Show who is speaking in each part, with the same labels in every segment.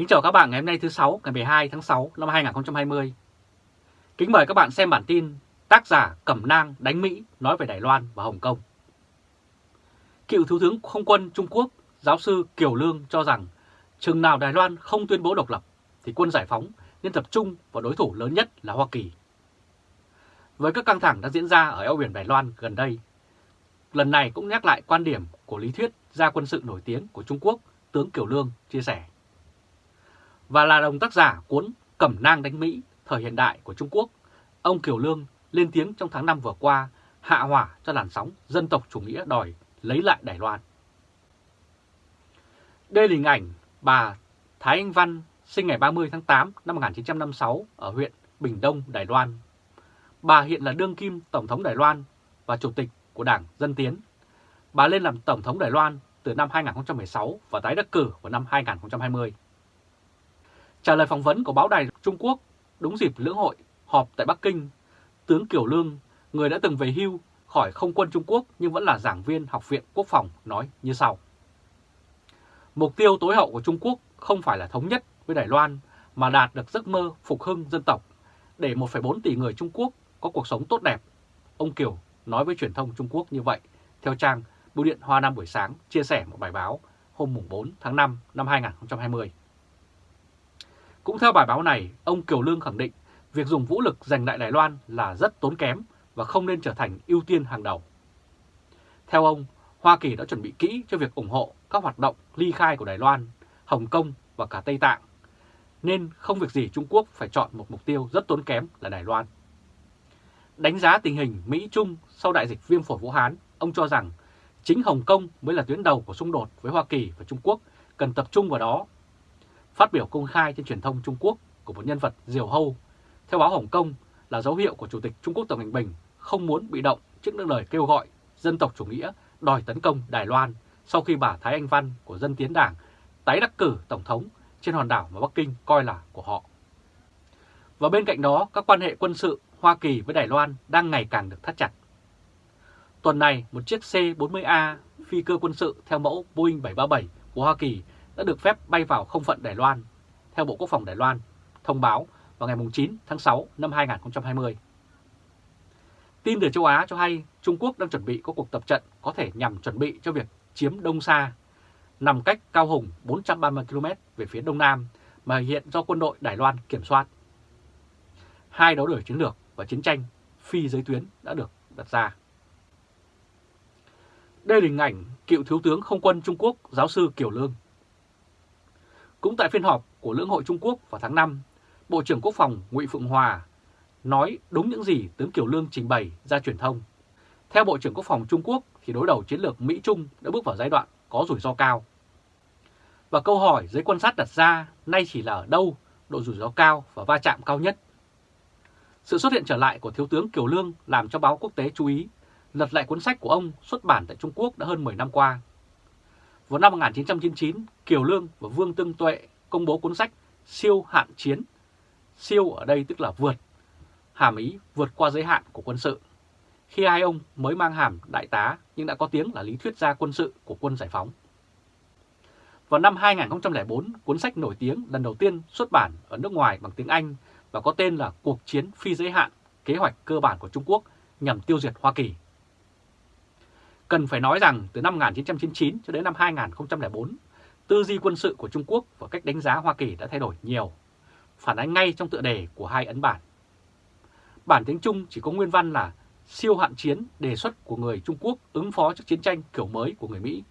Speaker 1: Kính chào các bạn ngày hôm nay thứ sáu ngày 12 tháng 6 năm 2020. Kính mời các bạn xem bản tin tác giả Cẩm Nang đánh Mỹ nói về Đài Loan và Hồng Kông. Cựu Thiếu tướng Không quân Trung Quốc, giáo sư Kiều Lương cho rằng chừng nào Đài Loan không tuyên bố độc lập thì quân giải phóng nên tập trung vào đối thủ lớn nhất là Hoa Kỳ. Với các căng thẳng đã diễn ra ở eo biển Đài Loan gần đây, lần này cũng nhắc lại quan điểm của lý thuyết gia quân sự nổi tiếng của Trung Quốc, tướng Kiều Lương chia sẻ. Và là đồng tác giả cuốn Cẩm nang đánh Mỹ thời hiện đại của Trung Quốc, ông Kiều Lương lên tiếng trong tháng 5 vừa qua hạ hỏa cho làn sóng dân tộc chủ nghĩa đòi lấy lại Đài Loan. Đây là hình ảnh bà Thái Anh Văn sinh ngày 30 tháng 8 năm 1956 ở huyện Bình Đông, Đài Loan. Bà hiện là đương kim Tổng thống Đài Loan và Chủ tịch của Đảng Dân Tiến. Bà lên làm Tổng thống Đài Loan từ năm 2016 và tái đắc cử vào năm 2020. Trả lời phỏng vấn của báo đài Trung Quốc đúng dịp lưỡng hội họp tại Bắc Kinh, tướng Kiều Lương, người đã từng về hưu khỏi không quân Trung Quốc nhưng vẫn là giảng viên Học viện Quốc phòng nói như sau. Mục tiêu tối hậu của Trung Quốc không phải là thống nhất với Đài Loan mà đạt được giấc mơ phục hưng dân tộc để 1,4 tỷ người Trung Quốc có cuộc sống tốt đẹp. Ông Kiều nói với truyền thông Trung Quốc như vậy theo trang Bưu điện Hoa Nam buổi sáng chia sẻ một bài báo hôm 4 tháng 5 năm 2020. Cũng theo bài báo này, ông Kiều Lương khẳng định việc dùng vũ lực giành lại Đài Loan là rất tốn kém và không nên trở thành ưu tiên hàng đầu. Theo ông, Hoa Kỳ đã chuẩn bị kỹ cho việc ủng hộ các hoạt động ly khai của Đài Loan, Hồng Kông và cả Tây Tạng, nên không việc gì Trung Quốc phải chọn một mục tiêu rất tốn kém là Đài Loan. Đánh giá tình hình Mỹ-Trung sau đại dịch viêm phổi Vũ Hán, ông cho rằng chính Hồng Kông mới là tuyến đầu của xung đột với Hoa Kỳ và Trung Quốc, cần tập trung vào đó Phát biểu công khai trên truyền thông Trung Quốc của một nhân vật diều hâu, theo báo Hồng Kông là dấu hiệu của Chủ tịch Trung Quốc Tập Cận Bình không muốn bị động trước những lời kêu gọi dân tộc chủ nghĩa đòi tấn công Đài Loan sau khi bà Thái Anh Văn của Dân Tiến Đảng tái đắc cử Tổng thống trên hòn đảo mà Bắc Kinh coi là của họ. Và bên cạnh đó, các quan hệ quân sự Hoa Kỳ với Đài Loan đang ngày càng được thắt chặt. Tuần này, một chiếc C-40A phi cơ quân sự theo mẫu Boeing 737 của Hoa Kỳ đã được phép bay vào không phận Đài Loan, theo Bộ Quốc phòng Đài Loan, thông báo vào ngày 9 tháng 6 năm 2020. Tin từ châu Á cho hay Trung Quốc đang chuẩn bị có cuộc tập trận có thể nhằm chuẩn bị cho việc chiếm Đông Sa, nằm cách Cao Hùng 430 km về phía Đông Nam mà hiện do quân đội Đài Loan kiểm soát. Hai đấu đổi chiến lược và chiến tranh phi giới tuyến đã được đặt ra. Đây là hình ảnh cựu Thiếu tướng Không quân Trung Quốc giáo sư Kiều Lương cũng tại phiên họp của Lưỡng hội Trung Quốc vào tháng 5, Bộ trưởng Quốc phòng Ngụy Phượng Hòa nói đúng những gì tướng Kiều Lương trình bày ra truyền thông. Theo Bộ trưởng Quốc phòng Trung Quốc thì đối đầu chiến lược Mỹ-Trung đã bước vào giai đoạn có rủi ro cao. Và câu hỏi giới quan sát đặt ra nay chỉ là ở đâu độ rủi ro cao và va chạm cao nhất. Sự xuất hiện trở lại của Thiếu tướng Kiều Lương làm cho báo quốc tế chú ý, lật lại cuốn sách của ông xuất bản tại Trung Quốc đã hơn 10 năm qua vào năm 1999, Kiều Lương và Vương Tương Tuệ công bố cuốn sách Siêu hạn chiến. Siêu ở đây tức là vượt, hàm ý vượt qua giới hạn của quân sự. Khi hai ông mới mang hàm đại tá nhưng đã có tiếng là lý thuyết gia quân sự của quân giải phóng. Vào năm 2004, cuốn sách nổi tiếng lần đầu tiên xuất bản ở nước ngoài bằng tiếng Anh và có tên là Cuộc chiến phi giới hạn, kế hoạch cơ bản của Trung Quốc nhằm tiêu diệt Hoa Kỳ. Cần phải nói rằng từ năm 1999 cho đến năm 2004, tư duy quân sự của Trung Quốc và cách đánh giá Hoa Kỳ đã thay đổi nhiều, phản ánh ngay trong tựa đề của hai ấn bản. Bản tiếng Trung chỉ có nguyên văn là siêu hạn chiến đề xuất của người Trung Quốc ứng phó trước chiến tranh kiểu mới của người Mỹ.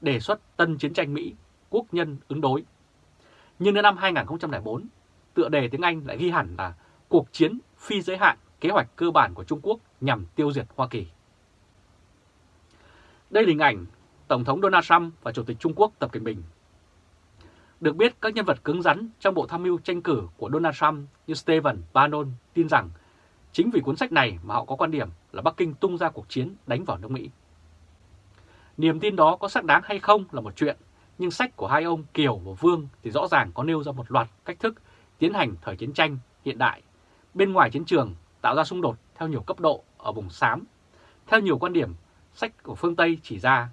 Speaker 1: Đề xuất tân chiến tranh Mỹ, quốc nhân ứng đối. Nhưng đến năm 2004, tựa đề tiếng Anh lại ghi hẳn là cuộc chiến phi giới hạn kế hoạch cơ bản của Trung Quốc nhằm tiêu diệt Hoa Kỳ. Đây là hình ảnh Tổng thống Donald Trump và Chủ tịch Trung Quốc Tập Cận Bình. Được biết, các nhân vật cứng rắn trong bộ tham mưu tranh cử của Donald Trump như Stephen Bannon tin rằng chính vì cuốn sách này mà họ có quan điểm là Bắc Kinh tung ra cuộc chiến đánh vào nước Mỹ. Niềm tin đó có xác đáng hay không là một chuyện, nhưng sách của hai ông Kiều và Vương thì rõ ràng có nêu ra một loạt cách thức tiến hành thời chiến tranh hiện đại, bên ngoài chiến trường tạo ra xung đột theo nhiều cấp độ ở vùng xám, theo nhiều quan điểm sách của phương Tây chỉ ra.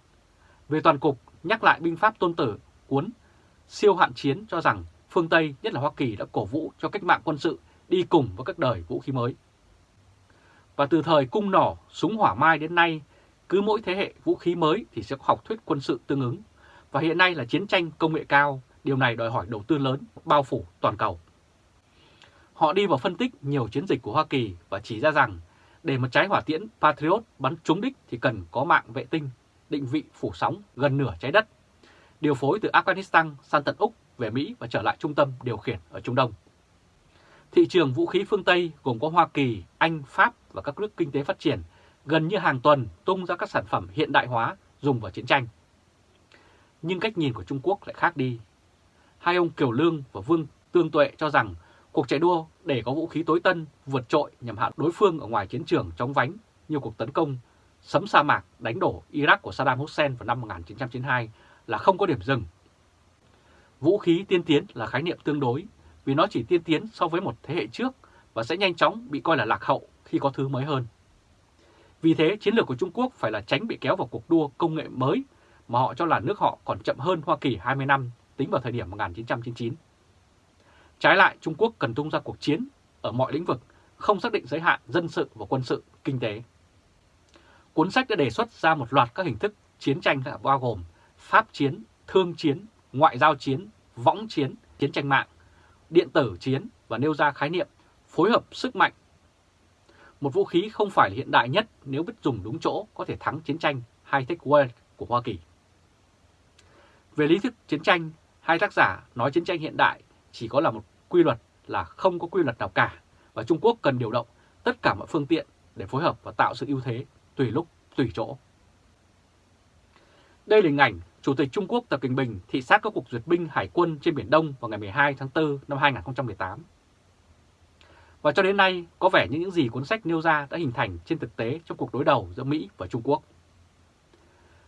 Speaker 1: Về toàn cục, nhắc lại binh pháp tôn tử, cuốn siêu hạn chiến cho rằng phương Tây, nhất là Hoa Kỳ đã cổ vũ cho cách mạng quân sự đi cùng với các đời vũ khí mới. Và từ thời cung nỏ, súng hỏa mai đến nay, cứ mỗi thế hệ vũ khí mới thì sẽ có học thuyết quân sự tương ứng. Và hiện nay là chiến tranh công nghệ cao, điều này đòi hỏi đầu tư lớn, bao phủ toàn cầu. Họ đi vào phân tích nhiều chiến dịch của Hoa Kỳ và chỉ ra rằng để một trái hỏa tiễn Patriot bắn trúng đích thì cần có mạng vệ tinh, định vị phủ sóng gần nửa trái đất, điều phối từ Afghanistan sang tận Úc về Mỹ và trở lại trung tâm điều khiển ở Trung Đông. Thị trường vũ khí phương Tây gồm có Hoa Kỳ, Anh, Pháp và các nước kinh tế phát triển gần như hàng tuần tung ra các sản phẩm hiện đại hóa dùng vào chiến tranh. Nhưng cách nhìn của Trung Quốc lại khác đi. Hai ông Kiều Lương và Vương Tương Tuệ cho rằng cuộc chạy đua để có vũ khí tối tân vượt trội nhằm hạ đối phương ở ngoài chiến trường chống vánh như cuộc tấn công sấm sa mạc đánh đổ Iraq của Saddam Hussein vào năm 1992 là không có điểm dừng. Vũ khí tiên tiến là khái niệm tương đối vì nó chỉ tiên tiến so với một thế hệ trước và sẽ nhanh chóng bị coi là lạc hậu khi có thứ mới hơn. Vì thế, chiến lược của Trung Quốc phải là tránh bị kéo vào cuộc đua công nghệ mới mà họ cho là nước họ còn chậm hơn Hoa Kỳ 20 năm tính vào thời điểm 1999. Trái lại, Trung Quốc cần tung ra cuộc chiến ở mọi lĩnh vực, không xác định giới hạn dân sự và quân sự, kinh tế. Cuốn sách đã đề xuất ra một loạt các hình thức chiến tranh bao gồm pháp chiến, thương chiến, ngoại giao chiến, võng chiến, chiến tranh mạng, điện tử chiến và nêu ra khái niệm phối hợp sức mạnh. Một vũ khí không phải là hiện đại nhất nếu biết dùng đúng chỗ có thể thắng chiến tranh high-tech world của Hoa Kỳ. Về lý thuyết chiến tranh, hai tác giả nói chiến tranh hiện đại chỉ có là một quy luật là không có quy luật nào cả và Trung Quốc cần điều động tất cả mọi phương tiện để phối hợp và tạo sự ưu thế tùy lúc, tùy chỗ. Đây là hình ảnh Chủ tịch Trung Quốc Tập Cận Bình thị sát các cuộc duyệt binh hải quân trên Biển Đông vào ngày 12 tháng 4 năm 2018. Và cho đến nay, có vẻ như những gì cuốn sách nêu ra đã hình thành trên thực tế trong cuộc đối đầu giữa Mỹ và Trung Quốc.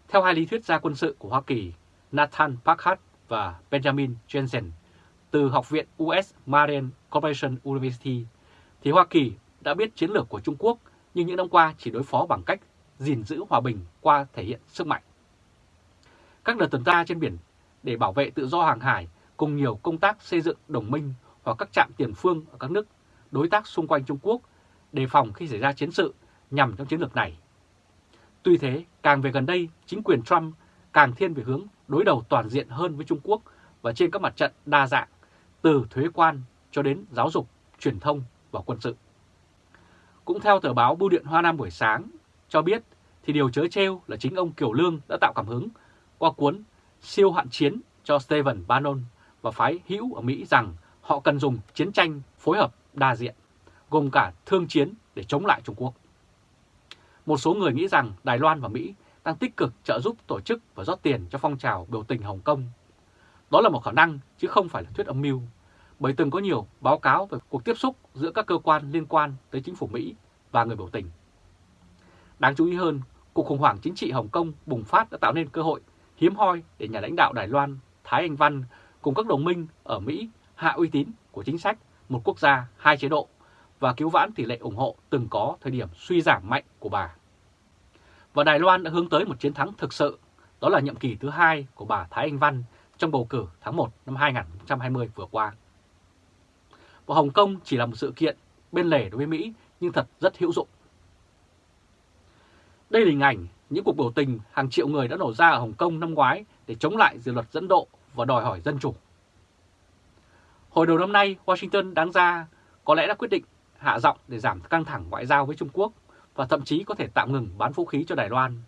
Speaker 1: Theo hai lý thuyết gia quân sự của Hoa Kỳ, Nathan Packard và Benjamin Jensen, từ Học viện US Marine Corporation University, thì Hoa Kỳ đã biết chiến lược của Trung Quốc nhưng những năm qua chỉ đối phó bằng cách gìn giữ hòa bình qua thể hiện sức mạnh. Các đợt tuần tra trên biển để bảo vệ tự do hàng hải cùng nhiều công tác xây dựng đồng minh hoặc các trạm tiền phương ở các nước đối tác xung quanh Trung Quốc đề phòng khi xảy ra chiến sự nhằm trong chiến lược này. Tuy thế, càng về gần đây, chính quyền Trump càng thiên về hướng đối đầu toàn diện hơn với Trung Quốc và trên các mặt trận đa dạng, từ thuế quan cho đến giáo dục, truyền thông và quân sự. Cũng theo tờ báo Bưu điện Hoa Nam buổi sáng cho biết thì điều chớ treo là chính ông Kiều Lương đã tạo cảm hứng qua cuốn Siêu hạn chiến cho Stephen Bannon và phái hữu ở Mỹ rằng họ cần dùng chiến tranh phối hợp đa diện, gồm cả thương chiến để chống lại Trung Quốc. Một số người nghĩ rằng Đài Loan và Mỹ đang tích cực trợ giúp tổ chức và rót tiền cho phong trào biểu tình Hồng Kông. Đó là một khả năng chứ không phải là thuyết âm mưu, bởi từng có nhiều báo cáo về cuộc tiếp xúc giữa các cơ quan liên quan tới chính phủ Mỹ và người biểu tình. Đáng chú ý hơn, cuộc khủng hoảng chính trị Hồng Kông bùng phát đã tạo nên cơ hội hiếm hoi để nhà lãnh đạo Đài Loan Thái Anh Văn cùng các đồng minh ở Mỹ hạ uy tín của chính sách một quốc gia, hai chế độ và cứu vãn tỷ lệ ủng hộ từng có thời điểm suy giảm mạnh của bà. Và Đài Loan đã hướng tới một chiến thắng thực sự, đó là nhiệm kỳ thứ hai của bà Thái Anh Văn trong bầu cử tháng 1 năm 2020 vừa qua. Và Hồng Kông chỉ là một sự kiện bên lề đối với Mỹ nhưng thật rất hữu dụng. Đây là hình ảnh những cuộc biểu tình hàng triệu người đã nổ ra ở Hồng Kông năm ngoái để chống lại dự luật dẫn độ và đòi hỏi dân chủ. Hồi đầu năm nay, Washington đáng ra có lẽ đã quyết định hạ giọng để giảm căng thẳng ngoại giao với Trung Quốc và thậm chí có thể tạm ngừng bán vũ khí cho Đài Loan.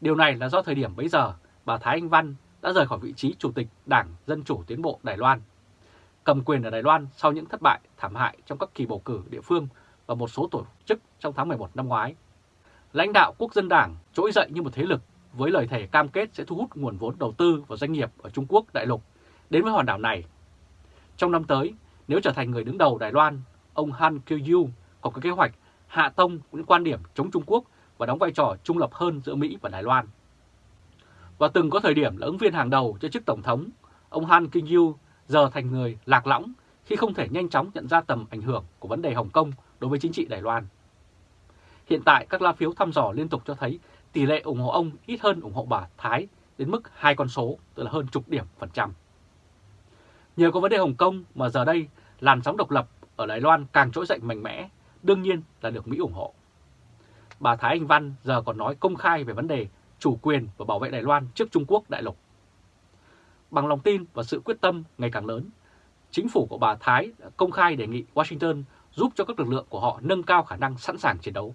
Speaker 1: Điều này là do thời điểm bấy giờ bà Thái Anh Văn đã rời khỏi vị trí Chủ tịch Đảng Dân Chủ Tiến bộ Đài Loan, cầm quyền ở Đài Loan sau những thất bại thảm hại trong các kỳ bầu cử địa phương và một số tổ chức trong tháng 11 năm ngoái. Lãnh đạo quốc dân đảng trỗi dậy như một thế lực với lời thề cam kết sẽ thu hút nguồn vốn đầu tư và doanh nghiệp ở Trung Quốc đại lục đến với hòn đảo này. Trong năm tới, nếu trở thành người đứng đầu Đài Loan, ông Han Kyu có kế hoạch hạ tông những quan điểm chống Trung Quốc và đóng vai trò trung lập hơn giữa Mỹ và Đài Loan. Và từng có thời điểm là ứng viên hàng đầu cho chức Tổng thống, ông Han Kyu giờ thành người lạc lõng khi không thể nhanh chóng nhận ra tầm ảnh hưởng của vấn đề Hồng Kông đối với chính trị Đài Loan. Hiện tại các lá phiếu thăm dò liên tục cho thấy tỷ lệ ủng hộ ông ít hơn ủng hộ bà Thái đến mức hai con số, tức là hơn chục điểm phần trăm. Nhờ có vấn đề Hồng Kông mà giờ đây làn sóng độc lập ở Đài Loan càng trỗi dậy mạnh mẽ, đương nhiên là được Mỹ ủng hộ. Bà Thái Anh Văn giờ còn nói công khai về vấn đề chủ quyền và bảo vệ Đài Loan trước Trung Quốc đại lục. Bằng lòng tin và sự quyết tâm ngày càng lớn, chính phủ của bà Thái đã công khai đề nghị Washington giúp cho các lực lượng của họ nâng cao khả năng sẵn sàng chiến đấu.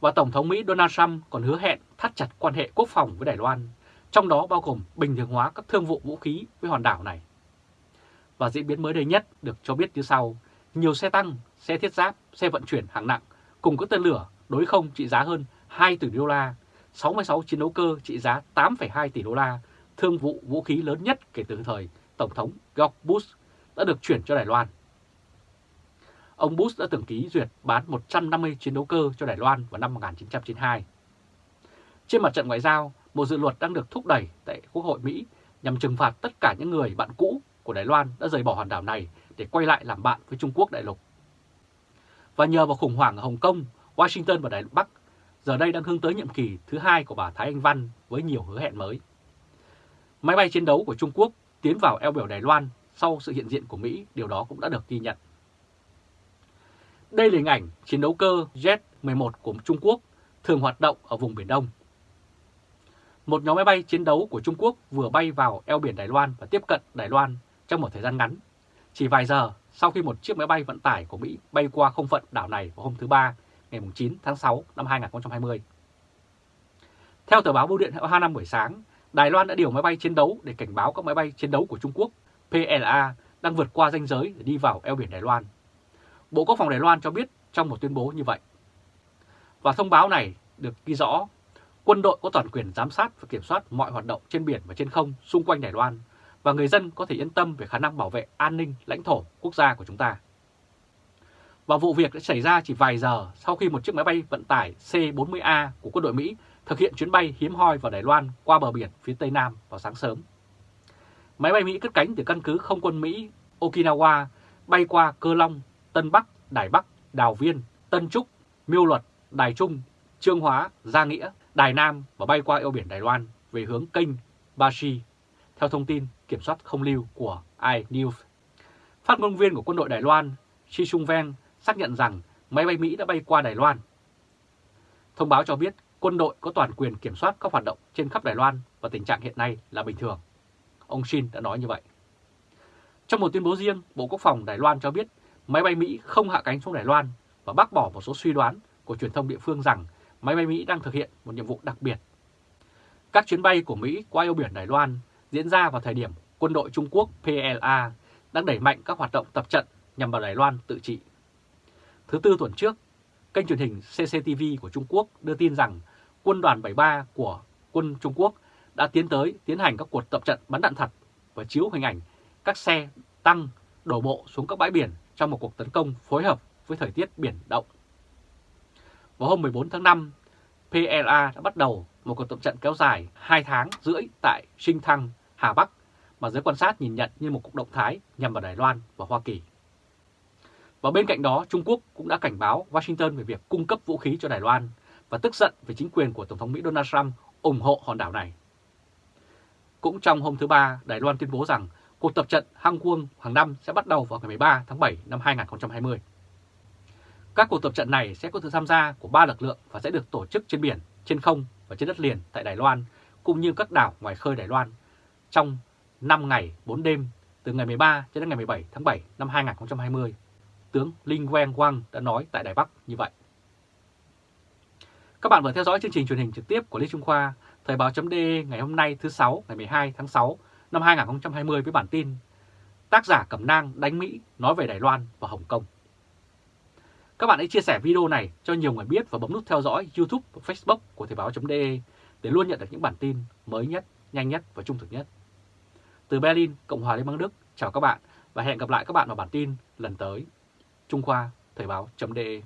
Speaker 1: Và Tổng thống Mỹ Donald Trump còn hứa hẹn thắt chặt quan hệ quốc phòng với Đài Loan, trong đó bao gồm bình thường hóa các thương vụ vũ khí với hòn đảo này. Và diễn biến mới đây nhất được cho biết như sau, nhiều xe tăng, xe thiết giáp, xe vận chuyển hạng nặng cùng các tên lửa đối không trị giá hơn 2 tỷ đô la, 66 chiến đấu cơ trị giá 8,2 tỷ đô la, thương vụ vũ khí lớn nhất kể từ thời Tổng thống George Bush đã được chuyển cho Đài Loan. Ông Bush đã từng ký duyệt bán 150 chiến đấu cơ cho Đài Loan vào năm 1992. Trên mặt trận ngoại giao, một Dự luật đang được thúc đẩy tại Quốc hội Mỹ nhằm trừng phạt tất cả những người bạn cũ của Đài Loan đã rời bỏ hòn đảo này để quay lại làm bạn với Trung Quốc đại lục. Và nhờ vào khủng hoảng ở Hồng Kông, Washington và Đài Bắc giờ đây đang hướng tới nhiệm kỳ thứ hai của bà Thái Anh Văn với nhiều hứa hẹn mới. Máy bay chiến đấu của Trung Quốc tiến vào eo biển Đài Loan sau sự hiện diện của Mỹ, điều đó cũng đã được ghi nhận. Đây là hình ảnh chiến đấu cơ Jet-11 của Trung Quốc thường hoạt động ở vùng Biển Đông. Một nhóm máy bay chiến đấu của Trung Quốc vừa bay vào eo biển Đài Loan và tiếp cận Đài Loan trong một thời gian ngắn. Chỉ vài giờ sau khi một chiếc máy bay vận tải của Mỹ bay qua không phận đảo này vào hôm thứ Ba, ngày 9 tháng 6 năm 2020. Theo tờ báo Bưu điện Hoa Năm buổi sáng, Đài Loan đã điều máy bay chiến đấu để cảnh báo các máy bay chiến đấu của Trung Quốc PLA đang vượt qua ranh giới để đi vào eo biển Đài Loan. Bộ Quốc phòng Đài Loan cho biết trong một tuyên bố như vậy. Và thông báo này được ghi rõ, quân đội có toàn quyền giám sát và kiểm soát mọi hoạt động trên biển và trên không xung quanh Đài Loan, và người dân có thể yên tâm về khả năng bảo vệ an ninh lãnh thổ quốc gia của chúng ta. Và vụ việc đã xảy ra chỉ vài giờ sau khi một chiếc máy bay vận tải C-40A của quân đội Mỹ thực hiện chuyến bay hiếm hoi vào Đài Loan qua bờ biển phía Tây Nam vào sáng sớm. Máy bay Mỹ cất cánh từ căn cứ không quân Mỹ Okinawa bay qua Cơ Long, Tân Bắc, Đài Bắc, Đào Viên, Tân Trúc, Miêu Luật, Đài Trung, Trương Hóa, Gia Nghĩa, Đài Nam và bay qua eo biển Đài Loan về hướng kênh Bashi, theo thông tin kiểm soát không lưu của iNews. Phát ngôn viên của quân đội Đài Loan, Shi Sung Ven, xác nhận rằng máy bay Mỹ đã bay qua Đài Loan. Thông báo cho biết quân đội có toàn quyền kiểm soát các hoạt động trên khắp Đài Loan và tình trạng hiện nay là bình thường. Ông Shin đã nói như vậy. Trong một tuyên bố riêng, Bộ Quốc phòng Đài Loan cho biết máy bay Mỹ không hạ cánh xuống Đài Loan và bác bỏ một số suy đoán của truyền thông địa phương rằng máy bay Mỹ đang thực hiện một nhiệm vụ đặc biệt. Các chuyến bay của Mỹ qua eo biển Đài Loan diễn ra vào thời điểm quân đội Trung Quốc PLA đang đẩy mạnh các hoạt động tập trận nhằm vào Đài Loan tự trị. Thứ tư tuần trước, kênh truyền hình CCTV của Trung Quốc đưa tin rằng quân đoàn 73 của quân Trung Quốc đã tiến tới tiến hành các cuộc tập trận bắn đạn thật và chiếu hình ảnh các xe tăng đổ bộ xuống các bãi biển trong một cuộc tấn công phối hợp với thời tiết biển động. Vào hôm 14 tháng 5, PLA đã bắt đầu một cuộc tập trận kéo dài 2 tháng rưỡi tại Sinh Thăng, Hà Bắc mà giới quan sát nhìn nhận như một cuộc động thái nhằm vào Đài Loan và Hoa Kỳ. Và bên cạnh đó, Trung Quốc cũng đã cảnh báo Washington về việc cung cấp vũ khí cho Đài Loan và tức giận về chính quyền của Tổng thống Mỹ Donald Trump ủng hộ hòn đảo này. Cũng trong hôm thứ Ba, Đài Loan tuyên bố rằng cuộc tập trận Hang Quân hàng năm sẽ bắt đầu vào ngày 13 tháng 7 năm 2020. Các cuộc tập trận này sẽ có sự tham gia của ba lực lượng và sẽ được tổ chức trên biển, trên không và trên đất liền tại Đài Loan, cũng như các đảo ngoài khơi Đài Loan trong 5 ngày 4 đêm từ ngày 13 đến ngày 17 tháng 7 năm 2020. Tướng Linh Quang Wang đã nói tại Đài Bắc như vậy. Các bạn vừa theo dõi chương trình truyền hình trực tiếp của Lê Trung Khoa, Thời báo.de ngày hôm nay thứ 6 ngày 12 tháng 6 năm 2020 với bản tin Tác giả Cẩm Nang đánh Mỹ nói về Đài Loan và Hồng Kông. Các bạn hãy chia sẻ video này cho nhiều người biết và bấm nút theo dõi YouTube và Facebook của Thời báo.de để luôn nhận được những bản tin mới nhất, nhanh nhất và trung thực nhất. Từ Berlin, Cộng hòa Liên bang Đức, chào các bạn và hẹn gặp lại các bạn vào bản tin lần tới. Trung Khoa, Thời báo.de